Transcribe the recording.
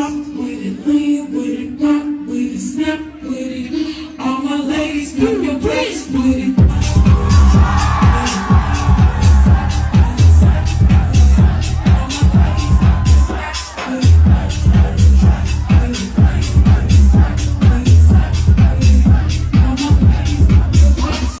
Pop with it, lean with it, rock with it, snap with it. All my ladies, put your place with it.